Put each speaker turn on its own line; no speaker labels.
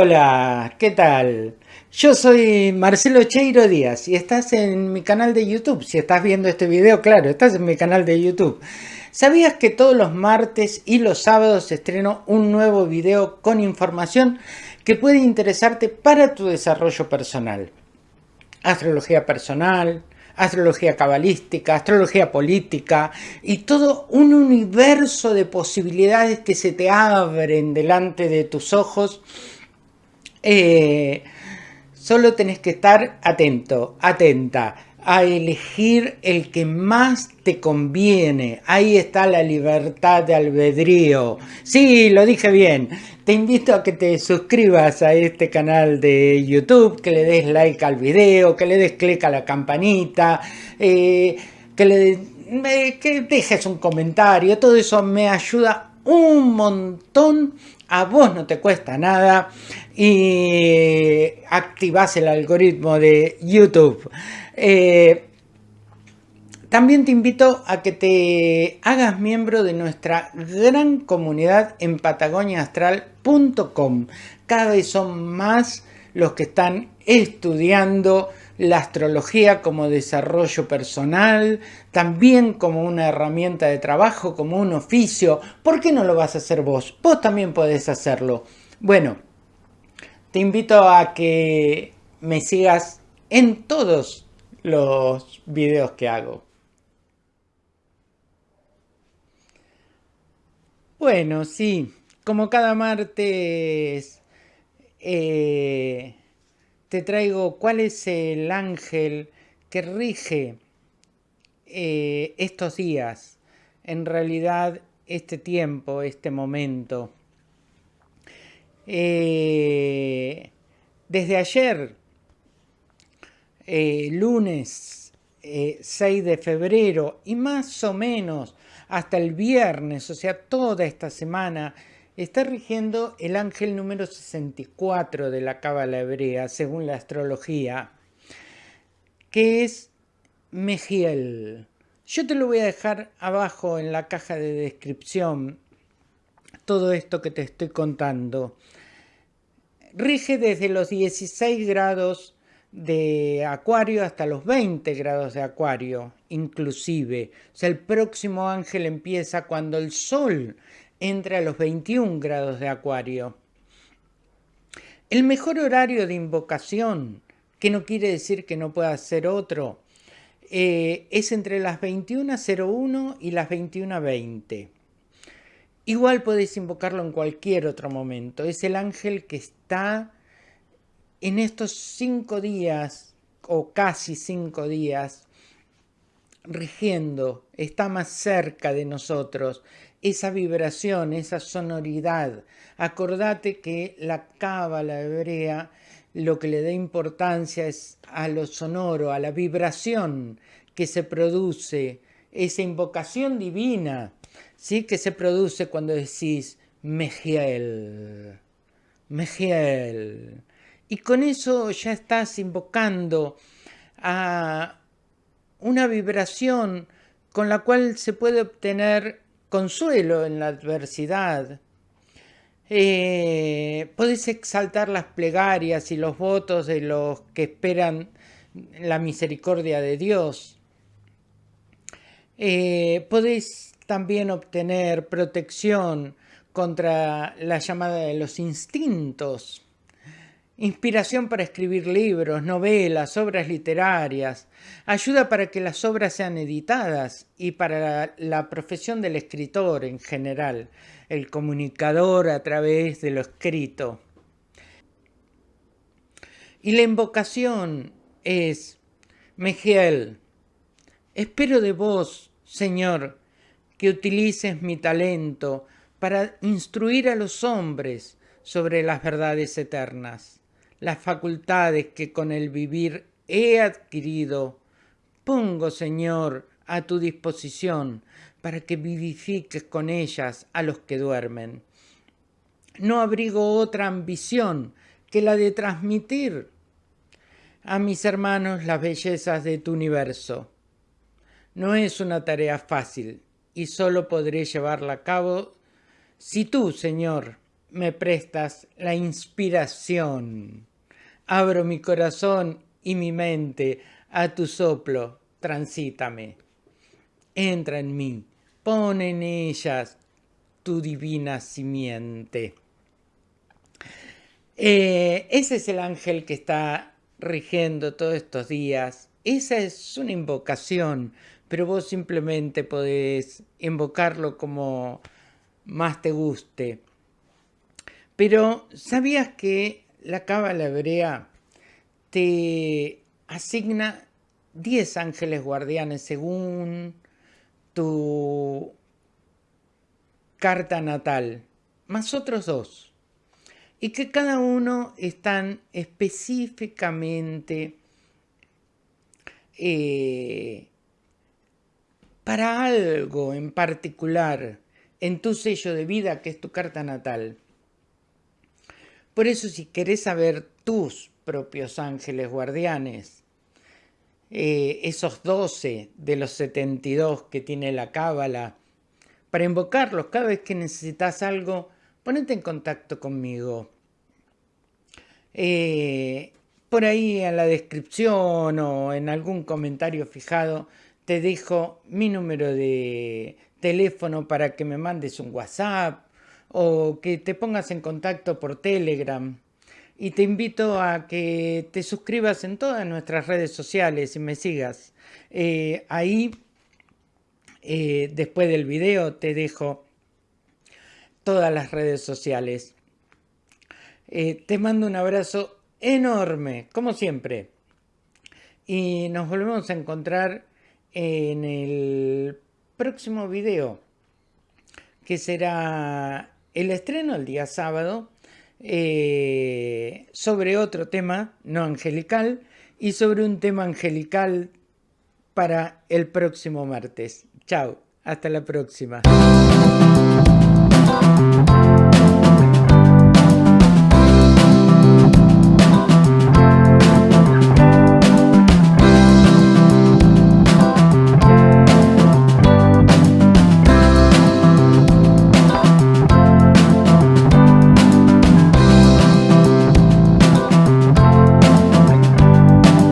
Hola, ¿qué tal? Yo soy Marcelo Cheiro Díaz y estás en mi canal de YouTube. Si estás viendo este video, claro, estás en mi canal de YouTube. ¿Sabías que todos los martes y los sábados estreno un nuevo video con información que puede interesarte para tu desarrollo personal? Astrología personal, astrología cabalística, astrología política y todo un universo de posibilidades que se te abren delante de tus ojos eh, solo tenés que estar atento, atenta a elegir el que más te conviene. Ahí está la libertad de albedrío. Sí, lo dije bien. Te invito a que te suscribas a este canal de YouTube, que le des like al video, que le des clic a la campanita, eh, que le que dejes un comentario. Todo eso me ayuda un montón a vos no te cuesta nada y activas el algoritmo de YouTube. Eh, también te invito a que te hagas miembro de nuestra gran comunidad en patagoniaastral.com. Cada vez son más los que están estudiando la astrología como desarrollo personal, también como una herramienta de trabajo, como un oficio. ¿Por qué no lo vas a hacer vos? Vos también podés hacerlo. Bueno, te invito a que me sigas en todos los videos que hago. Bueno, sí, como cada martes eh, te traigo cuál es el ángel que rige eh, estos días, en realidad este tiempo, este momento. Eh, desde ayer, eh, lunes 6 de febrero y más o menos hasta el viernes, o sea, toda esta semana, está rigiendo el ángel número 64 de la Cábala hebrea, según la astrología, que es Mejiel. Yo te lo voy a dejar abajo en la caja de descripción, todo esto que te estoy contando. Rige desde los 16 grados de acuario hasta los 20 grados de acuario, inclusive. O sea, el próximo ángel empieza cuando el sol entra a los 21 grados de acuario. El mejor horario de invocación, que no quiere decir que no pueda ser otro, eh, es entre las 21.01 y las 21.20. Igual podéis invocarlo en cualquier otro momento. Es el ángel que está en estos cinco días, o casi cinco días, rigiendo, está más cerca de nosotros, esa vibración, esa sonoridad. Acordate que la cábala hebrea lo que le da importancia es a lo sonoro, a la vibración que se produce, esa invocación divina, ¿sí? que se produce cuando decís Mejiel, Mejiel. Y con eso ya estás invocando a una vibración con la cual se puede obtener consuelo en la adversidad. Eh, podés exaltar las plegarias y los votos de los que esperan la misericordia de Dios. Eh, podés también obtener protección contra la llamada de los instintos inspiración para escribir libros, novelas, obras literarias, ayuda para que las obras sean editadas y para la, profesión del escritor en general, el comunicador a través de lo escrito. Y la invocación es, Mejiel, espero de vos, Señor, que utilices mi talento para instruir a los hombres sobre las verdades eternas las facultades que con el vivir he adquirido, pongo, Señor, a tu disposición para que vivifiques con ellas a los que duermen. No abrigo otra ambición que la de transmitir a mis hermanos las bellezas de tu universo. No es una tarea fácil y solo podré llevarla a cabo si tú, Señor, me prestas la inspiración. Abro mi corazón y mi mente a tu soplo, transítame. Entra en mí, pon en ellas tu divina simiente. Eh, ese es el ángel que está rigiendo todos estos días. Esa es una invocación, pero vos simplemente podés invocarlo como más te guste. Pero ¿sabías que la cábala hebrea te asigna 10 ángeles guardianes según tu carta natal, más otros dos, y que cada uno están específicamente eh, para algo en particular en tu sello de vida que es tu carta natal. Por eso si querés saber tus propios ángeles guardianes, eh, esos 12 de los 72 que tiene la cábala, para invocarlos cada vez que necesitas algo, ponete en contacto conmigo. Eh, por ahí en la descripción o en algún comentario fijado te dejo mi número de teléfono para que me mandes un WhatsApp o que te pongas en contacto por Telegram. Y te invito a que te suscribas en todas nuestras redes sociales y me sigas. Eh, ahí eh, después del video te dejo todas las redes sociales. Eh, te mando un abrazo enorme, como siempre. Y nos volvemos a encontrar en el próximo video, que será el estreno el día sábado, eh, sobre otro tema no angelical y sobre un tema angelical para el próximo martes. Chao, hasta la próxima.